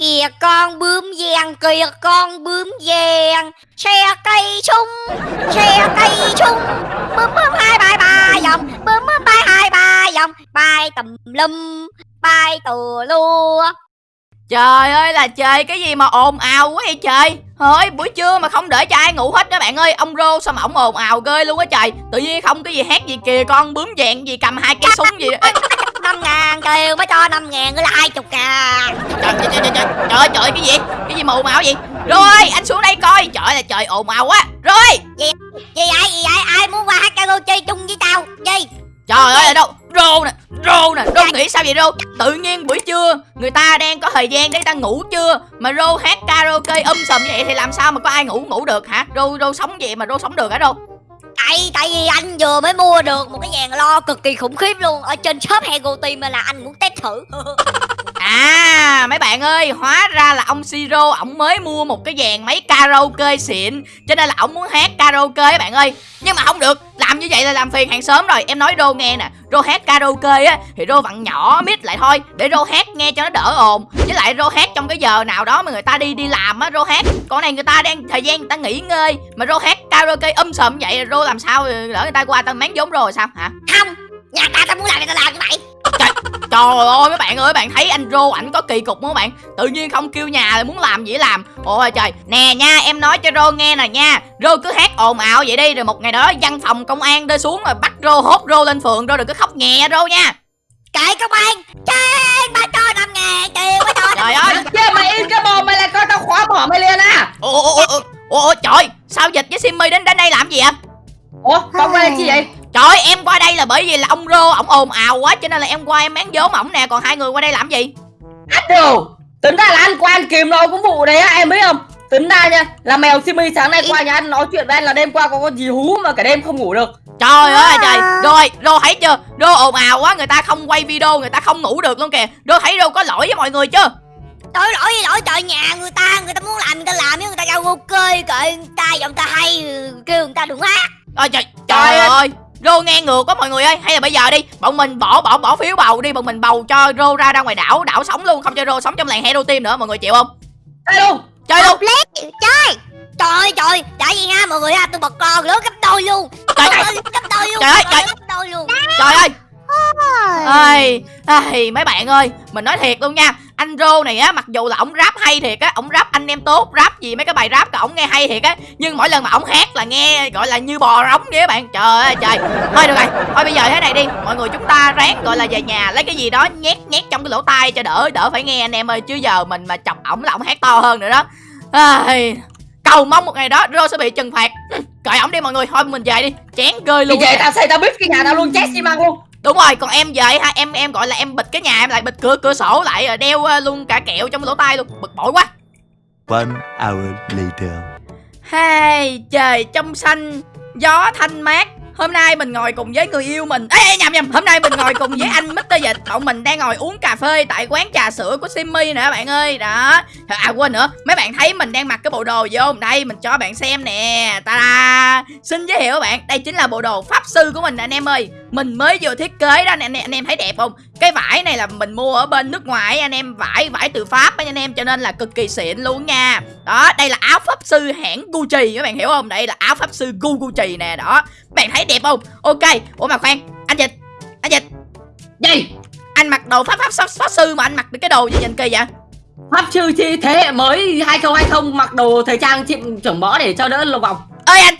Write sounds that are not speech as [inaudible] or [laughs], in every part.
Kìa con bướm vàng, kìa con bướm vàng. Xe cây sung, xe cây sung Bướm bướm hai bay ba vòng Bướm bướm bay hai ba vòng Bay tùm lum, bay tù lua Trời ơi là trời cái gì mà ồn ào quá vậy trời. Thôi buổi trưa mà không để cho ai ngủ hết đó bạn ơi. Ông Rô sao mà ổng ồn ào ghê luôn á trời. Tự nhiên không cái gì hát gì kìa con bướm vàng gì cầm hai cây súng [laughs] gì. Ê, năm ngàn kêu mới cho năm ngàn nữa là hai chục ngàn. Trời, trời, trời, trời, trời ơi trời cái gì? Cái gì mà ồn ào vậy? Rồi anh xuống đây coi. Trời là trời ồn ào quá. Rồi. Gì vậy, gì vậy, ai muốn qua hát karaoke chung với tao? Gì? Trời ơi là đâu? Rô nè Rô nè Rô nghĩ sao vậy Rô? Tự nhiên buổi trưa Người ta đang có thời gian để ta ngủ chưa? Mà Rô hát karaoke um sùm vậy Thì làm sao mà có ai ngủ ngủ được hả? Rô Rô sống vậy mà Rô sống được hả Rô Tại tại vì anh vừa mới mua được một cái dàn lo cực kỳ khủng khiếp luôn. Ở trên shop Hego Team là anh muốn test thử. [laughs] À mấy bạn ơi, Hóa ra là ông Siro Ông mới mua một cái dàn máy karaoke xịn. Cho nên là ông muốn hát karaoke các bạn ơi. Nhưng mà không được, Làm như vậy là làm phiền hàng xóm rồi. Em nói Rô nghe nè, Rô hát karaoke á, Thì Rô vặn nhỏ mít lại thôi, Để Rô hát nghe cho nó đỡ ồn. Với lại Rô hát trong cái giờ nào đó mà người ta đi đi làm á, Rô hát. Còn này người ta đang, thời gian người ta nghỉ ngơi, Mà Rô hát karaoke um sùm vậy Rô làm sao lỡ người ta qua tao máng vốn rồi sao hả? Không, nhà ta tao muốn làm thì tao làm như vậy. Trời ơi mấy bạn ơi bạn thấy anh Rô ảnh có kỳ cục không các bạn? Tự nhiên không kêu nhà là muốn làm gì làm. Ôi trời. Nè nha em nói cho Rô nghe nè nha. Rô cứ hát ồn ào vậy đi Rồi một ngày đó văn phòng công an đưa xuống rồi bắt Rô hốt Rô lên phường Rô đừng có khóc nhẹ Rô nha. Kệ công an Chết ba cho năm ngàn Kêu ba cho Trời ơi. Chứ mày im cái mồm mày là coi tao khóa bỏ mày liền à Ồ ồ ồ ồ ồ trời Sao dịch với Simmy đến đến đây làm gì ạ Ủa con qua đây chi vậy? Trời ơi, em qua đây là bởi vì là ông Rô ổng ồn ào quá cho nên là em qua em máng vốn ổng nè. Còn hai người qua đây làm gì? Anh đồ! Tính ra là anh qua anh kìm rồi cũng vụ đấy á em biết không? Tính ra nha Là mèo Simi sáng nay qua nhà anh nói chuyện với anh là đêm qua có con gì hú mà cả đêm không ngủ được. Trời ơi trời. Rồi Rô thấy chưa? Rô ồn ào quá người ta không quay video người ta không ngủ được luôn kìa. Rô thấy Rô có lỗi với mọi người chưa Trời lỗi gì lỗi trời nhà người ta Người ta muốn làm người ta làm Người ta kêu ok Kệ người ta giọng ta hay Kêu người ta đừng hát Ôi trời Trời ơi. Rô nghe ngược quá mọi người ơi. Hay là bây giờ đi Bọn mình bỏ bỏ bỏ phiếu bầu đi Bọn mình bầu cho Rô ra ra ngoài đảo Đảo sống luôn Không cho Rô sống trong làng Hero Team nữa Mọi người chịu không? Đây luôn. Chơi luôn. Lý Chơi. Trời trời Đã gì nha mọi người ha Tôi bật con lớn gấp đôi luôn. Trời Tôi ơi. gấp đôi luôn Trời ơi, Tôi trời. lên gấp đôi luôn. Trời ơi. Ây, mấy bạn ơi, mình nói thiệt luôn nha Anh Rô này á, mặc dù là ổng rap hay thiệt á Ổng rap anh em tốt, rap gì mấy cái bài rap của ổng nghe hay thiệt á Nhưng mỗi lần mà ổng hát là nghe gọi là như bò rống vậy các bạn. Trời ơi trời. Thôi được rồi, thôi bây giờ thế này đi Mọi người chúng ta ráng gọi là về nhà lấy cái gì đó nhét nhét trong cái lỗ tai cho đỡ đỡ phải nghe anh em ơi Chứ giờ mình mà chọc ổng là ổng hát to hơn nữa đó. Ai, Cầu mong một ngày đó Rô sẽ bị trừng phạt. Cởi ổng đi mọi người, thôi mình về đi. Gơi Thì luôn về tao xây tao bít cái nhà tao luôn chết xi măng luôn Đúng rồi, còn em về ha, em em gọi là em bịt cái nhà em lại bịt cửa cửa sổ lại đeo ờ, luôn cả kẹo trong lỗ tai luôn, bực bội quá. One hour later. Hai trời trong xanh, gió thanh mát. Hôm nay mình ngồi cùng với người yêu mình. Ê, ê nhầm nhầm. Hôm nay mình ngồi cùng với anh Mr. Dịch. Bọn mình đang ngồi uống cà phê Tại quán trà sữa của Simmy nè bạn ơi. Đó. À quên nữa. Mấy bạn thấy mình đang mặc cái bộ đồ gì không? Đây mình cho bạn xem nè. Ta da Xin giới thiệu các bạn. Đây chính là bộ đồ pháp sư của mình anh em ơi Mình mới vừa thiết kế đó anh em, anh em thấy đẹp không? Cái vải này là mình mua ở bên nước ngoài anh em Vải vải từ Pháp anh em Cho nên là cực kỳ xịn luôn nha. Đó đây là áo pháp sư hãng Gucci các bạn hiểu không? Đây là áo pháp sư Gu Gucci nè đó. Bạn thấy đẹp không? Ok ủa mà khoan anh dịch anh dịch. Gì? Anh mặc đồ pháp pháp pháp, pháp sư mà anh mặc cái đồ gì nhìn kỳ vậy? Pháp sư chi thế hệ mới 2020 mặc đồ thời trang chị trưởng mõ để cho đỡ lồng vòng ơi anh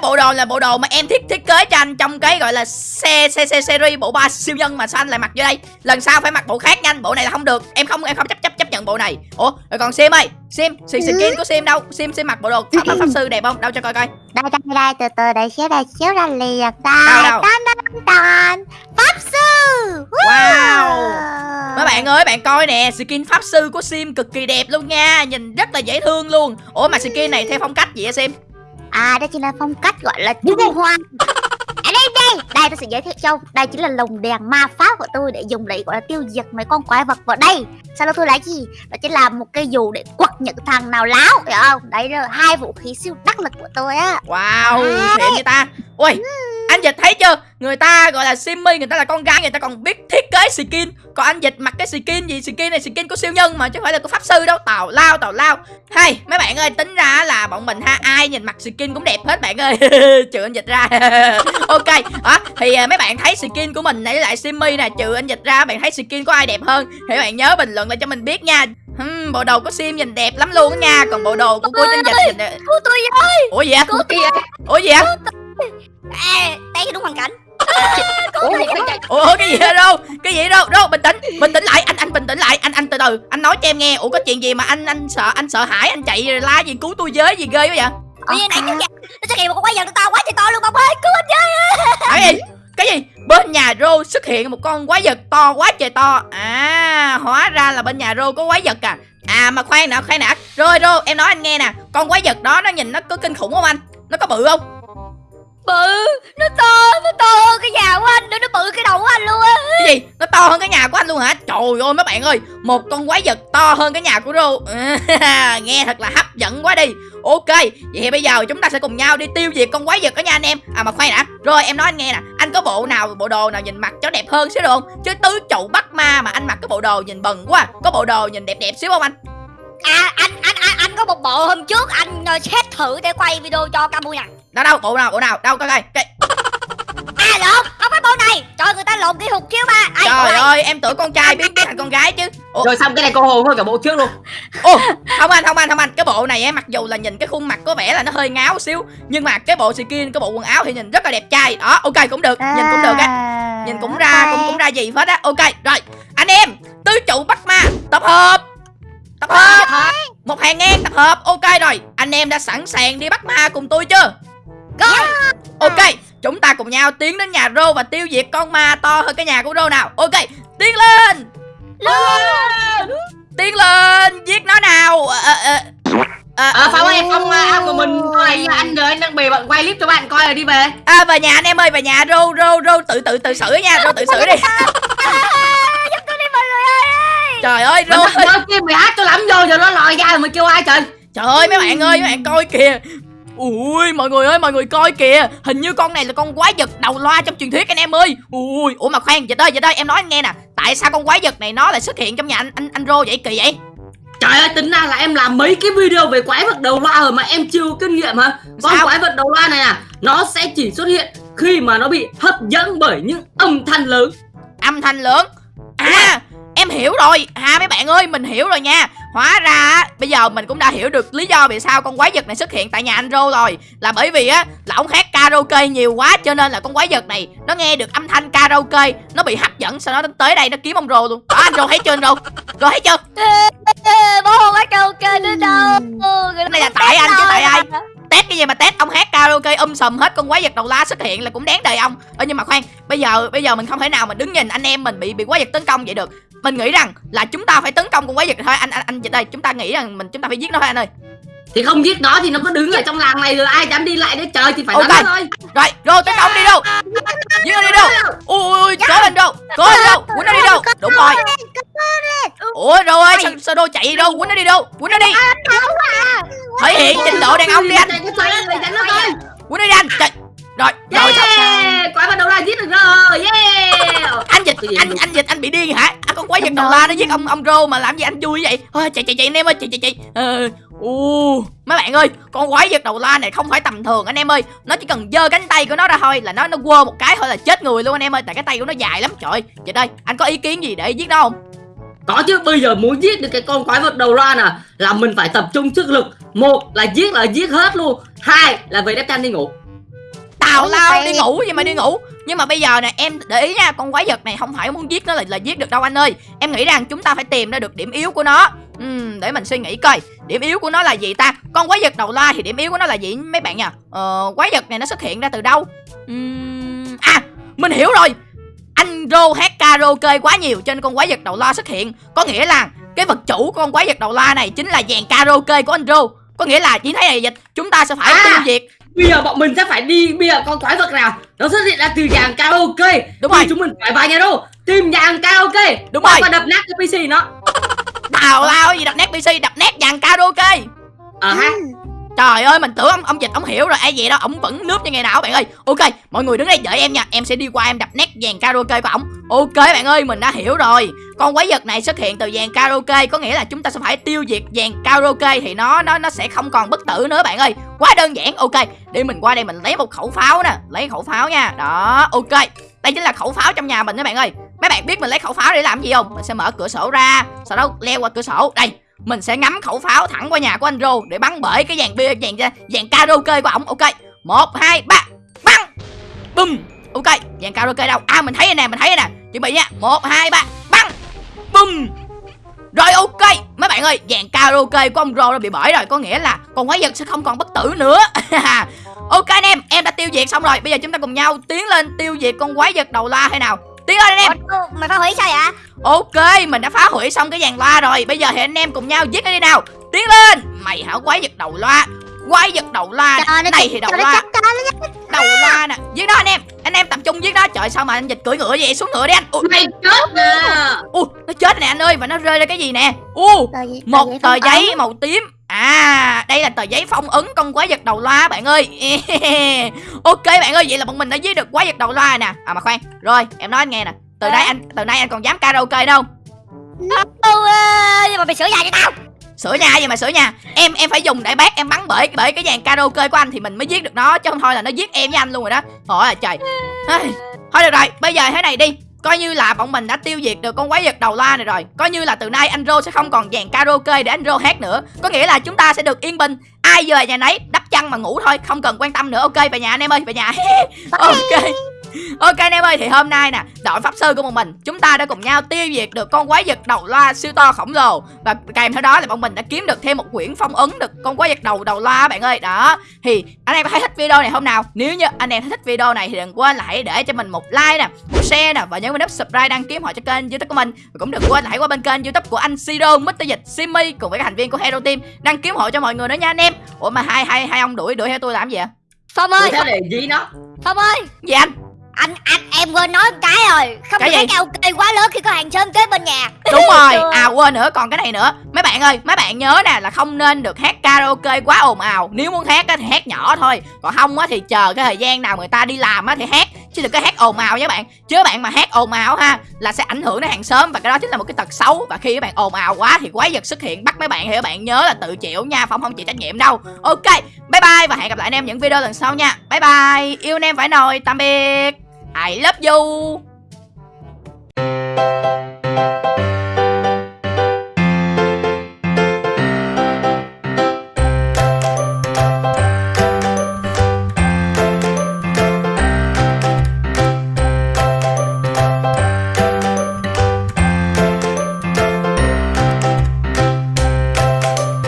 cái bộ đồ là bộ đồ mà em thiết thiết kế cho anh trong cái gọi là xe xe xe series bộ ba siêu nhân mà sao anh lại mặc vô đây? Lần sau phải mặc bộ khác nha anh bộ này là không được. Em không em không chấp chấp chấp nhận bộ này. Ủa rồi còn sim ơi. Sim skin skin của sim đâu? Sim sim mặc bộ đồ pháp, pháp, pháp sư đẹp không? Đâu cho coi coi. Đây đây đây từ từ để xíu đây xíu ra liền. Đâu, đâu? tan pháp sư. Wow. Mấy bạn ơi, bạn coi nè, skin pháp sư của Sim cực kỳ đẹp luôn nha, nhìn rất là dễ thương luôn. Ủa mà skin này theo phong cách gì hả Sim? À đây chính là phong cách gọi là trung hoa. Ở đây đây. Đây tôi sẽ giới thiệu cho ông. đây chính là lồng đèn ma pháp của tôi để dùng để gọi là tiêu diệt mấy con quái vật vào đây. Sau đó tôi lấy gì? Đó chính là một cây dù để quật những thằng nào láo hiểu không? Đấy là hai vũ khí siêu đắc lực của tôi á. Wow, À. xịn vậy ta. Ui, anh anh dịch thấy chưa? Người ta gọi là simmy người ta là con gái người ta còn biết thiết kế skin. Còn anh dịch mặc cái skin gì? Skin này skin của siêu nhân mà chứ không phải là của pháp sư đâu. Tào lao tào lao. Hay mấy bạn ơi tính ra là bọn mình ha ai nhìn mặc skin cũng đẹp hết bạn ơi. [laughs] Trừ anh dịch ra. [laughs] Ok đó thì à, mấy bạn thấy skin của mình với lại simmy nè trừ anh dịch ra bạn thấy skin của ai đẹp hơn? Thì bạn nhớ bình luận lại cho mình biết nha. Hmm, bộ đồ của sim nhìn đẹp lắm luôn á nha. Còn bộ đồ của cô anh dịch nhìn Cứu tôi với ủa gì kia ủa gì vậy à, Đây đúng hoàn cảnh. [laughs] Ủa, cái- cái- ủa cái gì đâu? Cái gì đâu? Đâu bình tĩnh bình tĩnh lại anh anh bình tĩnh lại anh anh từ từ. Anh nói cho em nghe ủa có chuyện gì mà anh anh sợ anh sợ hãi anh chạy la gì cứu tôi với gì ghê quá vậy? Tự nhiên này nó nó xuất hiện một con quái vật nó to quá trời to luôn ông ơi cứu anh với. Cái gì? Cái gì? Bên nhà rô xuất hiện một con quái vật to quá trời to. À hóa ra là bên nhà rô có quái vật à. À mà khoan nè khoan nè. Rồi rô em nói anh nghe nè. Con quái vật đó nó nhìn nó có kinh khủng không anh? Nó có bự không Bự Nó to Nó to hơn cái nhà của anh nữa Nó bự cái đầu của anh luôn á. Cái gì? Nó to hơn cái nhà của anh luôn hả? Trời ơi mấy bạn ơi một con quái vật to hơn cái nhà của rô. [laughs] Nghe thật là hấp dẫn quá đi. Ok vậy thì bây giờ chúng ta sẽ cùng nhau đi tiêu diệt con quái vật đó nha anh em. À mà khoan đã rồi em nói anh nghe nè. Anh có bộ nào bộ đồ nào nhìn mặc cho đẹp hơn xíu được không? Chứ tứ trụ bắt ma mà anh mặc cái bộ đồ nhìn bần quá. Có bộ đồ nhìn đẹp đẹp xíu không anh? À anh anh anh, anh có một bộ hôm trước Anh uh, xét thử để quay video cho Camu nè đâu đâu bộ nào bộ nào đâu coi coi. Cái À lộn Không phải bộ này Trời người ta lộn cái hụt chiếu ba Ai, trời này. ơi em tưởng con trai biết biết thành con gái chứ. Ủa, Rồi xong cái này cô hồn thôi cả bộ trước luôn. [laughs] Ồ, không anh, không anh, không anh. Cái bộ này á, mặc dù là nhìn cái khuôn mặt có vẻ là nó hơi ngáo xíu Nhưng mà cái bộ skin, cái bộ quần áo thì nhìn rất là đẹp trai. Đó, ok, cũng được, nhìn cũng được á. Nhìn cũng ra, cũng cũng ra gì hết á. Ok, rồi, anh em Tứ trụ bắt ma, tập hợp. Tập hợp. Một hàng ngang tập hợp, ok rồi. Anh em đã sẵn sàng đi bắt ma cùng tôi chưa Rồi Ok, chúng ta cùng nhau tiến đến nhà Rô và tiêu diệt con ma to hơn cái nhà của Rô nào. Ok, tiến lên. Tiến lên, giết nó nào. Ờ, ờ, ờ, Ờ Phong ơi Phong à, ao của mình này anh rồi anh đang bề bận quay clip cho bạn coi rồi đi về. À về nhà anh em ơi về nhà rô rô rô tự tự tự xử nha rô tự xử đi. Ơi [laughs] Trời ơi Mình rô nói kia mày hát cho lắm vô rồi nó lòi ra rồi mày kêu ai trời? Trời ơi mấy bạn ơi mấy bạn coi kìa Ui mọi người ơi mọi người coi kìa. Hình như con này là con quái vật đầu loa trong truyền thuyết anh em ơi. Ui ủa mà khoan dịch ơi dịch ơi em nói anh nghe nè. Tại sao con quái vật này nó lại xuất hiện trong nhà anh anh, anh rô vậy? Kỳ vậy? Trời ơi tính ra là em làm mấy cái video về quái vật đầu loa rồi mà em chưa có kinh nghiệm hả? Con Sao? quái vật đầu loa này nè Nó sẽ chỉ xuất hiện khi mà nó bị hấp dẫn bởi những âm thanh lớn. Âm thanh lớn? À em hiểu rồi. Ha mấy bạn ơi mình hiểu rồi nha. Hóa ra bây giờ mình cũng đã hiểu được lý do vì sao con quái vật này xuất hiện tại nhà anh Rô rồi. Là bởi vì á là ông hát karaoke nhiều quá cho nên là con quái vật này nó nghe được âm thanh karaoke Nó bị hấp dẫn sau đó nó tới đây nó kiếm ông Rô luôn. Đó anh Rô thấy chưa anh Rô? Rô thấy chưa? Bố không phải karaoke nữa đâu. Cái này là tại anh chứ tại ai? Test cái gì mà test? Ông hát karaoke um sùm hết con quái vật đầu la xuất hiện là cũng đáng đời ông. Ơ nhưng mà khoan bây giờ bây giờ mình không thể nào mà đứng nhìn anh em mình bị bị quái vật tấn công vậy được mình nghĩ rằng là chúng ta phải tấn công con quái vật thôi. Anh anh anh dịch đây chúng ta nghĩ rằng mình chúng ta phải giết nó thôi anh ơi. Thì không giết nó thì nó cứ đứng ở trong làng này rồi ai dám đi lại đấy trời thì phải Ok. đánh nó thôi. Rồi rồi tấn công đi đâu? Giết nó đi đâu? Ui ui ui cố lên đâu? Cố lên đâu? Quýnh nó đi đâu? Đúng rồi. ủa rồi ơi sao, sao đô chạy đi đâu? Quýnh nó đi đâu? Quýnh nó đi. Thể hiện trình độ đàn ông đi anh. Quýnh nó đi anh. Trời. rồi rồi xong. Yeah Quái vật đầu loa giết được rồi. Yeah Cái gì anh vậy? anh dịch anh bị điên hả? À, con quái vật đầu la nó giết ông ông rô mà làm gì anh vui vậy? Thôi chạy chạy chạy anh em ơi chạy chạy chạy. Ờ u mấy bạn ơi con quái vật đầu la này không phải tầm thường anh em ơi. Nó chỉ cần giơ cánh tay của nó ra thôi là nó nó quơ một cái thôi là chết người luôn anh em ơi. Tại cái tay của nó dài lắm trời ơi. Dịch ơi anh có ý kiến gì để giết nó không? Có chứ bây giờ muốn giết được cái con quái vật đầu loa nè Là mình phải tập trung sức lực. Một là giết là giết hết luôn. Hai là về đắp chăn đi ngủ tào lao đi ngủ gì mà đi ngủ. Nhưng mà bây giờ nè em để ý nha con quái vật này không phải muốn giết nó là là giết được đâu anh ơi. Em nghĩ rằng chúng ta phải tìm ra được điểm yếu của nó. Ừm, để mình suy nghĩ coi. Điểm yếu của nó là gì ta? Con quái vật đầu la thì điểm yếu của nó là gì mấy bạn nhỉ? Ờ, quái vật này nó xuất hiện ra từ đâu? Ừm, à mình hiểu rồi. Anh rô hát karaoke quá nhiều nên con quái vật đầu la xuất hiện. Có nghĩa là cái vật chủ của con quái vật đầu la này chính là dàn karaoke của anh rô. Có nghĩa là chỉ thấy này dịch chúng ta sẽ phải À. tiêu diệt Bây giờ bọn mình sẽ phải đi Bây giờ con quái vật nào Nó xuất hiện ra từ dàn karaoke. Đúng rồi. chúng mình phải vào nhà đâu? Tìm dàn karaoke. Đúng rồi. Và đập nát cái PC nó. Tào lao gì đập nét PC đập nét dàn karaoke. Ờ ha Trời ơi, mình tưởng ông ông dịch, ông hiểu rồi. Ai vậy đó, ông vẫn nước như ngày nào, bạn ơi. Ok, mọi người đứng đây đợi em nha. Em sẽ đi qua, em đập nét dàn karaoke của ổng. Ok, bạn ơi, mình đã hiểu rồi. Con quái vật này xuất hiện từ dàn karaoke, Có nghĩa là chúng ta sẽ phải tiêu diệt dàn karaoke Thì nó nó nó sẽ không còn bất tử nữa, bạn ơi. Quá đơn giản. Ok Để mình qua đây, mình lấy một khẩu pháo nè. Lấy khẩu pháo nha. Đó, ok. Đây chính là khẩu pháo trong nhà mình đó, bạn ơi. Mấy bạn biết mình lấy khẩu pháo để làm gì không? Mình sẽ mở cửa sổ ra, Sau đó leo qua cửa sổ. Đây mình sẽ ngắm khẩu pháo thẳng qua nhà của anh Rô để bắn bể cái dàn bia, dàn dàn karaoke của ổng, ok? Một, hai, ba, bắn! Bum ok, dàn karaoke đâu? À mình thấy rồi nè, mình thấy rồi nè. Chuẩn bị nha một, hai, ba, bắn! Bum rồi ok. Mấy bạn ơi, dàn karaoke của ông Rô đã bị bể rồi. Có nghĩa là con quái vật sẽ không còn bất tử nữa. [laughs] Ok anh em em đã tiêu diệt xong rồi. Bây giờ chúng ta cùng nhau tiến lên tiêu diệt con quái vật đầu la hay nào? Tiến lên anh em. Ủa, mày phá hủy sao vậy? Ok, mình đã phá hủy xong cái dàn loa rồi. Bây giờ thì anh em cùng nhau giết nó đi nào. Tiến lên. Mày hả quái vật đầu loa. Quái vật đầu loa. Nó Này thì đầu loa. Đầu loa nè. Giết nó anh em. Anh em tập trung giết nó. Trời sao mà anh dịch cưỡi ngựa vậy? Xuống ngựa đi anh. Ui, Mày chết nè. Ui nó chết nè anh ơi. Và nó rơi ra cái gì nè? U Một tờ giấy màu tím À đây là tờ giấy phong ấn con quái vật đầu loa bạn ơi. [laughs] Ok bạn ơi Vậy là bọn mình đã giết được quái vật đầu loa nè. À mà khoan Rồi em nói anh nghe nè. Từ nay anh từ nay anh còn dám karaoke đâu. Ê, nhưng mà mày sửa nhà cho tao. Sửa nhà gì mà sửa nhà. Em em phải dùng đại bác em bắn bởi bởi cái dàn karaoke của anh thì mình mới giết được nó chứ không thôi là nó giết em với anh luôn rồi đó. Thôi à trời thôi được rồi bây giờ thế này đi coi như là bọn mình đã tiêu diệt được con quái vật đầu loa này rồi. Coi như là từ nay anh rô sẽ không còn dàn karaoke để anh rô hát nữa. Có nghĩa là chúng ta sẽ được yên bình. Ai về nhà nấy, đắp chăn mà ngủ thôi, không cần quan tâm nữa. Ok, về nhà anh em ơi, về nhà. [laughs] Ok. Ok anh em ơi thì hôm nay nè đội pháp sư của bọn mình chúng ta đã cùng nhau tiêu diệt được con quái vật đầu loa siêu to khổng lồ. Và kèm theo đó là bọn mình đã kiếm được thêm một quyển phong ấn được con quái vật đầu đầu loa bạn ơi. Đó thì anh em có thấy thích video này không nào? Nếu như anh em thấy thích video này thì đừng quên là hãy để cho mình một like nè một share nè và nhấn vào nút subscribe đăng ký họ cho kênh youtube của mình. Và cũng đừng quên là hãy qua bên kênh youtube của anh Siro Mr Dịch Simmy cùng với các thành viên của Hero Team đăng ký hộ cho mọi người nữa nha anh em. Ủa mà hai hai hai ông đuổi đuổi theo tôi làm gì vậy? Phong Đuổi ơi theo để dí nó. Phong ơi! Gì anh anh anh em quên nói một cái rồi. Không Cái gì? karaoke quá lớn khi có hàng xóm kế bên nhà. Đúng [laughs] rồi, à quên nữa, còn cái này nữa. Mấy bạn ơi, mấy bạn nhớ nè là không nên được hát karaoke quá ồn ào. Nếu muốn hát á, thì hát nhỏ thôi. Còn không á, thì chờ cái thời gian nào người ta đi làm á, thì hát Chứ đừng có hát ồn ào nha bạn. Chứ bạn mà hát ồn ào ha Là sẽ ảnh hưởng đến hàng xóm Và cái đó chính là một cái tật xấu. Và khi các bạn ồn ào quá thì quái vật xuất hiện bắt mấy bạn Thì các bạn nhớ là tự chịu nha Phong không chịu trách nhiệm đâu. Ok, bye bye Và hẹn gặp lại anh em những video lần sau nha. Bye bye, yêu anh em phải nồi, tạm biệt. I love you.